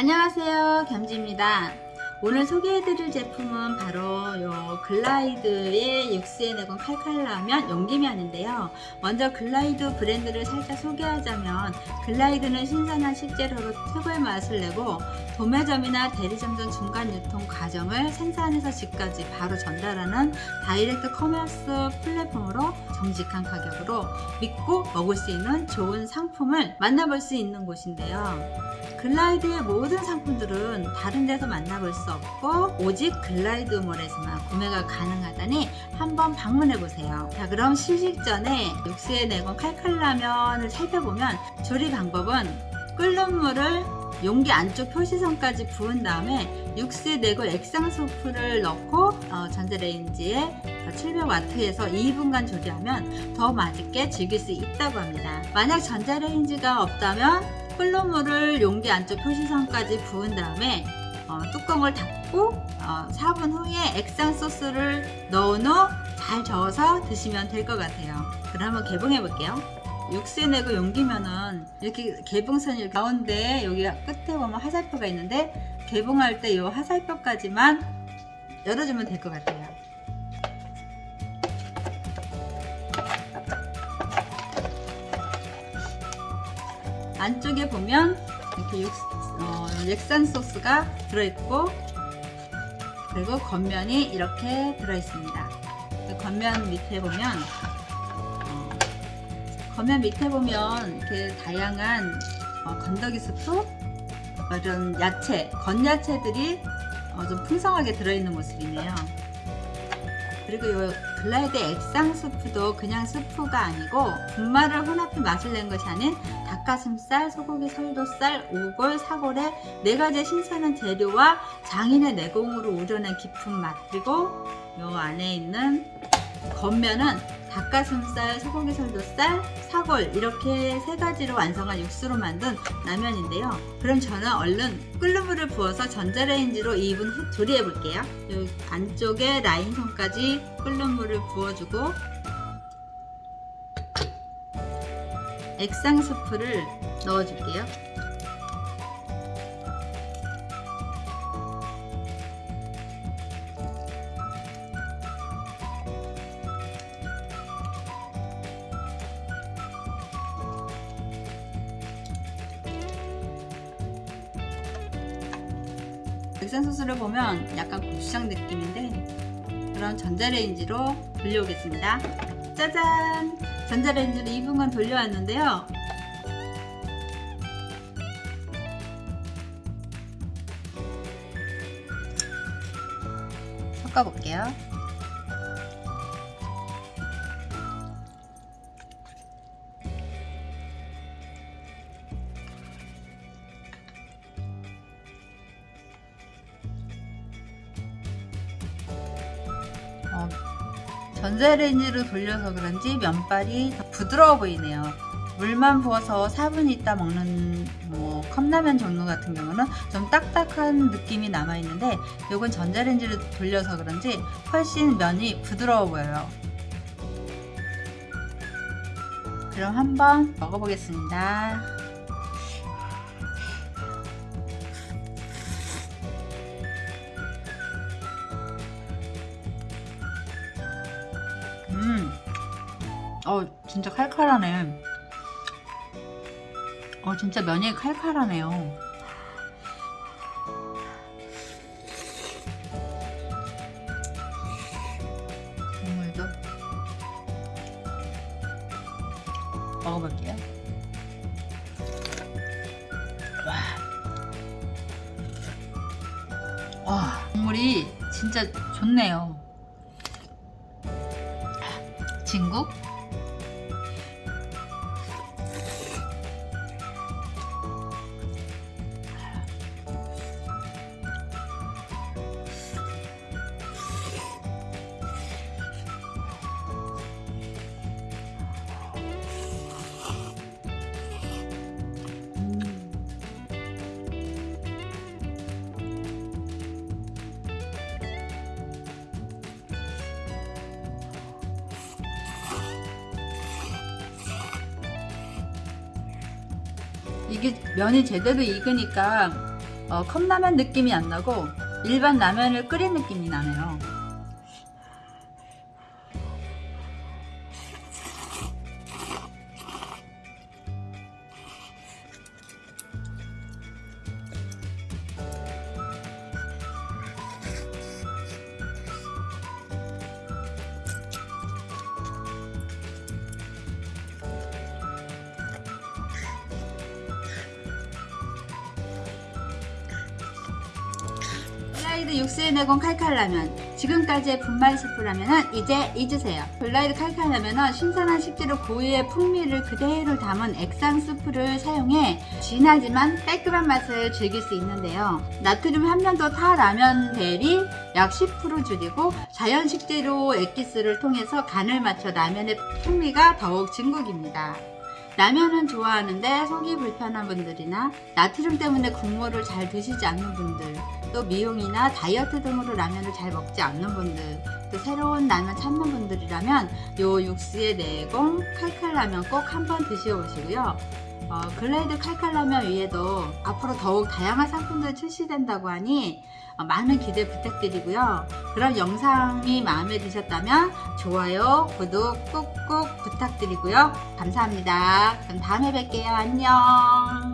안녕하세요. 겸지입니다. 오늘 소개해드릴 제품은 바로 요 글라이드의 육수의 내공 칼칼라면 용기면인데요. 먼저 글라이드 브랜드를 살짝 소개하자면 글라이드는 신선한 식재료로 최고의 맛을 내고 도매점이나 대리점 등 중간 유통 과정을 생산에서 집까지 바로 전달하는 direct commerce 플랫폼으로 정직한 가격으로 믿고 먹을 수 있는 좋은 상품을 만나볼 수 있는 곳인데요 글라이드의 모든 상품들은 다른 데서 만나볼 수 없고 오직 글라이드몰에서만 구매가 가능하다니 한번 방문해 보세요. 자 그럼 시식 전에 육수의 내공 칼칼라면을 살펴보면 조리 방법은 끓는 물을 용기 안쪽 표시선까지 부은 다음에 육수에 내고 액상 소프를 넣고 어, 전자레인지에 700W에서 2분간 조리하면 더 맛있게 즐길 수 있다고 합니다. 만약 전자레인지가 없다면 끓는 물을 용기 안쪽 표시선까지 부은 다음에 어, 뚜껑을 닫고 어, 4분 후에 액상 소스를 넣은 후 잘 저어서 드시면 될 것 같아요. 그럼 한번 개봉해 볼게요. 육수에 내고 용기면은 이렇게 개봉선이 가운데 여기 끝에 보면 화살표가 있는데 개봉할 때 이 화살표까지만 열어주면 될 것 같아요 안쪽에 보면 이렇게 육, 어, 액상 소스가 들어있고 그리고 건면이 이렇게 들어있습니다. 그 건면 밑에 보면 어, 건면 밑에 보면 이렇게 다양한 어, 건더기 스프 이런 야채, 건야채들이 어, 좀 풍성하게 들어있는 모습이네요. 그리고 이 글라이드 액상 스프도 그냥 스프가 아니고 분말을 혼합해 맛을 낸 것이 아닌 닭가슴살, 소고기 설도살, 우골, 사골의 네 가지 신선한 재료와 장인의 내공으로 우려낸 깊은 맛 그리고 이 안에 있는 겉면은 닭가슴살, 소고기 설도살, 사골 이렇게 세 가지로 완성한 육수로 만든 라면인데요. 그럼 저는 얼른 끓는 물을 부어서 전자레인지로 2분 후 조리해 볼게요. 안쪽에 라인선까지 끓는 물을 부어주고 액상 스프를 넣어줄게요. 액상 소스를 보면 약간 고추장 느낌인데 그럼 전자레인지로 돌려오겠습니다. 짜잔! 전자레인지로 2분간 돌려왔는데요. 섞어볼게요 어, 전자레인지로 돌려서 그런지 면발이 더 부드러워 보이네요. 물만 부어서 4분 있다 먹는 뭐 컵라면 종류 같은 경우는 좀 딱딱한 느낌이 남아 있는데 이건 전자레인지로 돌려서 그런지 훨씬 면이 부드러워 보여요. 그럼 한번 먹어보겠습니다 어 진짜 칼칼하네. 어 진짜 면이 칼칼하네요. 국물도 먹어볼게요. 와, 와 국물이 진짜 좋네요. 진국 이게 면이 제대로 익으니까 어, 컵라면 느낌이 안 나고 일반 라면을 끓인 느낌이 나네요. 글라이드 육수의 내공 칼칼라면 지금까지의 분말 스프라면은 이제 잊으세요. 글라이드 칼칼라면은 신선한 식재료 고유의 풍미를 그대로 담은 액상 스프를 사용해 진하지만 깔끔한 맛을 즐길 수 있는데요. 나트륨 함량도 타 라면 대비 약10% 줄이고 자연 식재료 액기스를 통해서 간을 맞춰 라면의 풍미가 더욱 증폭됩니다 라면은 좋아하는데 속이 불편한 분들이나 나트륨 때문에 국물을 잘 드시지 않는 분들 또 미용이나 다이어트 등으로 라면을 잘 먹지 않는 분들 또 새로운 라면 찾는 분들이라면 요 육수의 내공 칼칼라면 꼭 한번 드셔보시고요 어, 글라이드 칼칼라면 위에도 앞으로 더욱 다양한 상품들이 출시된다고 하니 어, 많은 기대 부탁드리고요. 그럼 영상이 마음에 드셨다면 좋아요 구독 꾹꾹 부탁드리고요. 감사합니다. 그럼 다음에 뵐게요. 안녕